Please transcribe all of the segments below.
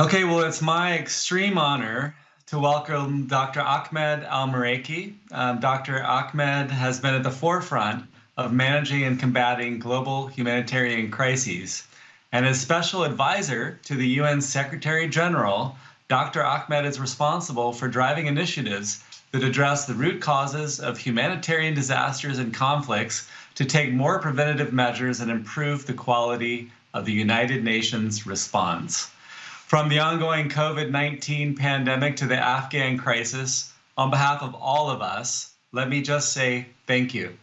Okay, well, it's my extreme honor to welcome Dr. Ahmed Al Meraikhi. Um, Dr. Ahmed has been at the forefront of managing and combating global humanitarian crises. And as special advisor to the UN Secretary General, Dr. Ahmed is responsible for driving initiatives that address the root causes of humanitarian disasters and conflicts to take more preventative measures and improve the quality of the United Nations response. From the ongoing COVID 19 pandemic to the Afghan crisis, on behalf of all of us, let me just say thank you.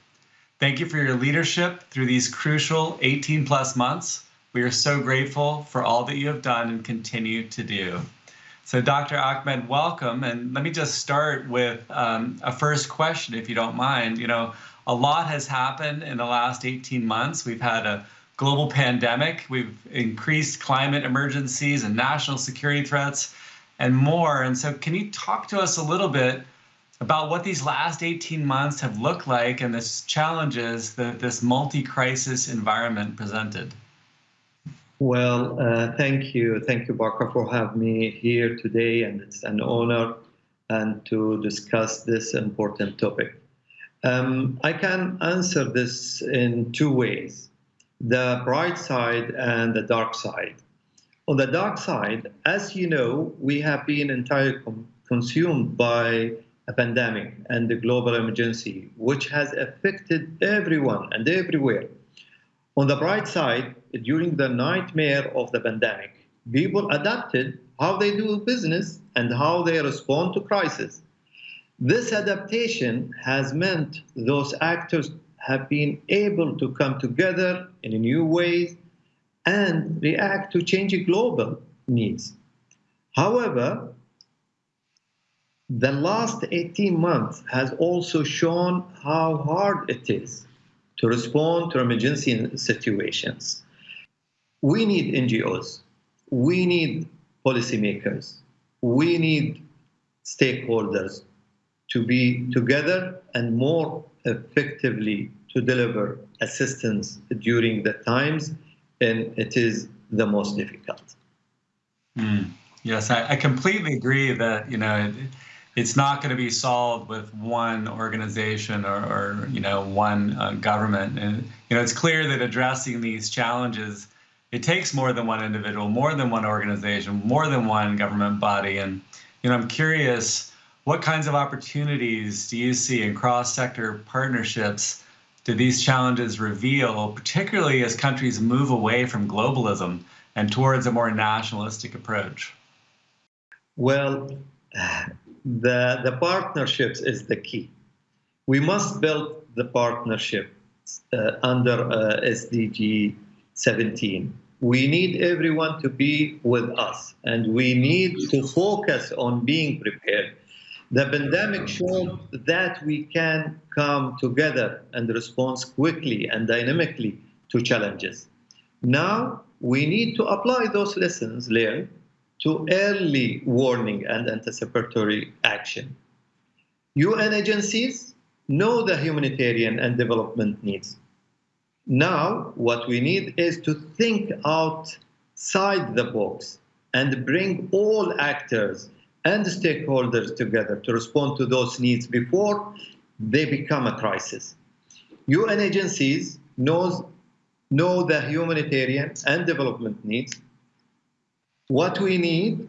Thank you for your leadership through these crucial 18 plus months. We are so grateful for all that you have done and continue to do. So, Dr. Ahmed, welcome. And let me just start with um, a first question, if you don't mind. You know, a lot has happened in the last 18 months. We've had a global pandemic. We've increased climate emergencies and national security threats and more. And so, can you talk to us a little bit about what these last 18 months have looked like and the challenges that this multi crisis environment presented? Well, uh, thank you. Thank you, Barker, for having me here today. And it's an honor and to discuss this important topic. Um, I can answer this in two ways the bright side and the dark side. On the dark side, as you know, we have been entirely consumed by a pandemic and the global emergency, which has affected everyone and everywhere. On the bright side, during the nightmare of the pandemic, people adapted how they do business and how they respond to crisis. This adaptation has meant those actors have been able to come together in new ways and react to changing global needs. However, the last 18 months has also shown how hard it is to respond to emergency situations. We need NGOs, we need policymakers, we need stakeholders to be together and more effectively to deliver assistance during the times and it is the most difficult. Mm. Yes, I, I, completely agree that you know it, it's not going to be solved with one organization or, or you know one uh, government. And you know it's clear that addressing these challenges it takes more than one individual, more than one organization, more than one government body. And you know I'm curious what kinds of opportunities do you see in cross-sector partnerships do these challenges reveal, particularly as countries move away from globalism and towards a more nationalistic approach? Well, the, the partnerships is the key. We must build the partnership uh, under uh, SDG 17. We need everyone to be with us, and we need to focus on being prepared the pandemic showed that we can come together and respond quickly and dynamically to challenges. Now we need to apply those lessons learned to early warning and anticipatory action. UN agencies know the humanitarian and development needs. Now, what we need is to think outside the box and bring all actors and the stakeholders together to respond to those needs before they become a crisis. UN agencies knows, know the humanitarian and development needs. What we need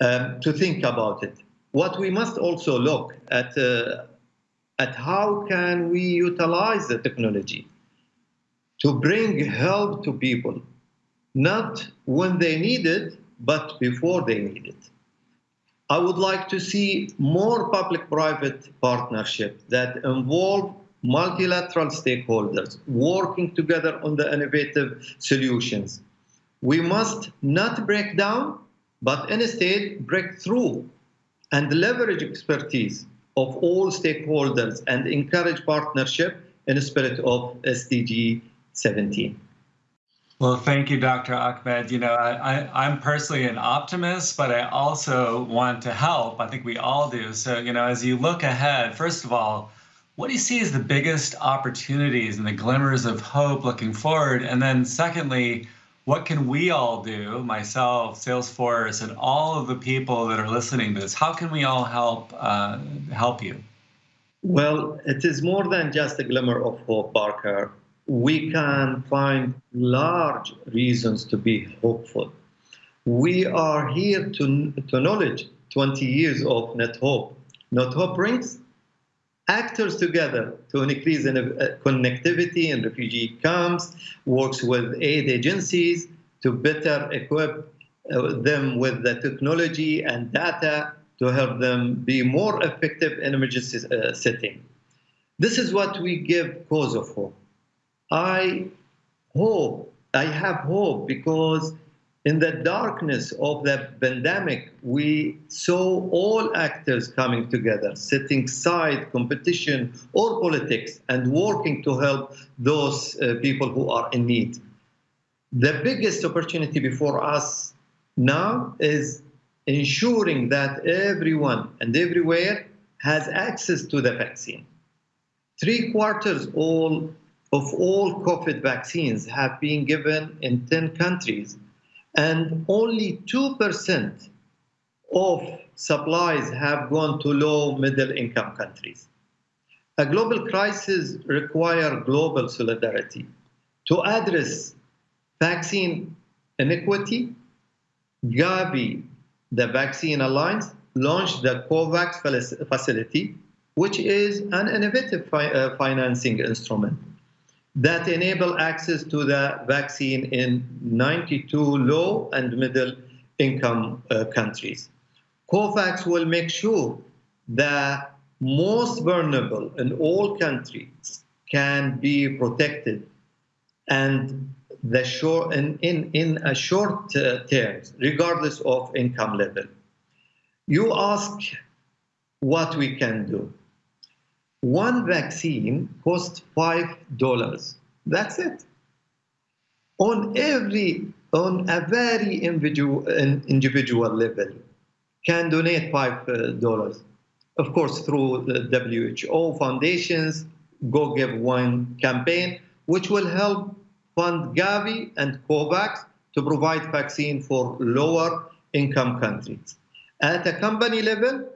um, to think about it. What we must also look at, uh, at how can we utilize the technology to bring help to people, not when they need it, but before they need it. I would like to see more public-private partnership that involve multilateral stakeholders working together on the innovative solutions. We must not break down, but instead break through and leverage expertise of all stakeholders and encourage partnership in the spirit of SDG 17. Well, thank you, Dr. Ahmed. You know, I, am personally an optimist, but I also want to help. I think we all do. So, you know, as you look ahead, first of all, what do you see as the biggest opportunities and the glimmers of hope looking forward? And then, secondly, what can we all do, myself, Salesforce, and all of the people that are listening to this? How can we all help uh, help you? Well, it is more than just a glimmer of hope, Parker. We can find large reasons to be hopeful. We are here to, to acknowledge 20 years of NetHope. Net Hope brings actors together to increase in, uh, connectivity in refugee camps, works with aid agencies to better equip uh, them with the technology and data to help them be more effective in emergency uh, setting. This is what we give cause of hope. I hope, I have hope because in the darkness of the pandemic, we saw all actors coming together, setting aside competition or politics and working to help those uh, people who are in need. The biggest opportunity before us now is ensuring that everyone and everywhere has access to the vaccine. Three quarters all of all COVID vaccines have been given in 10 countries and only 2% of supplies have gone to low middle income countries. A global crisis requires global solidarity. To address vaccine inequity, Gavi, the Vaccine Alliance, launched the COVAX facility, which is an innovative fi uh, financing instrument that enable access to the vaccine in 92 low and middle income uh, countries. COVAX will make sure that most vulnerable in all countries can be protected and the short in, in, in a short uh, terms, regardless of income level. You ask what we can do. One vaccine costs five dollars. That's it. On every, on a very individual, individual level, can donate five uh, dollars. Of course, through the WHO foundations, Go Give One campaign, which will help fund Gavi and COVAX to provide vaccine for lower income countries. At a company level,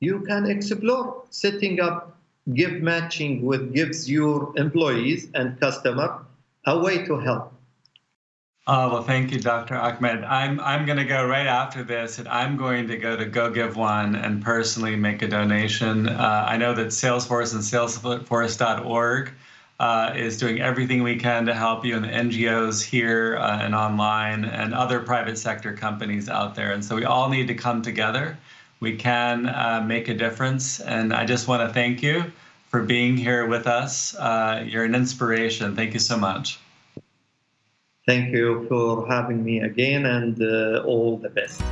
you can explore setting up give matching with gives your employees and customer a way to help. Oh, well, thank you, Dr. Ahmed. I'm, I'm going to go right after this, and I'm going to go to Go Give One and personally make a donation. Uh, I know that Salesforce and Salesforce.org uh, is doing everything we can to help you, and the NGOs here uh, and online, and other private sector companies out there. And so we all need to come together we can uh, make a difference. And I just want to thank you for being here with us. Uh, you're an inspiration. Thank you so much. Thank you for having me again and uh, all the best.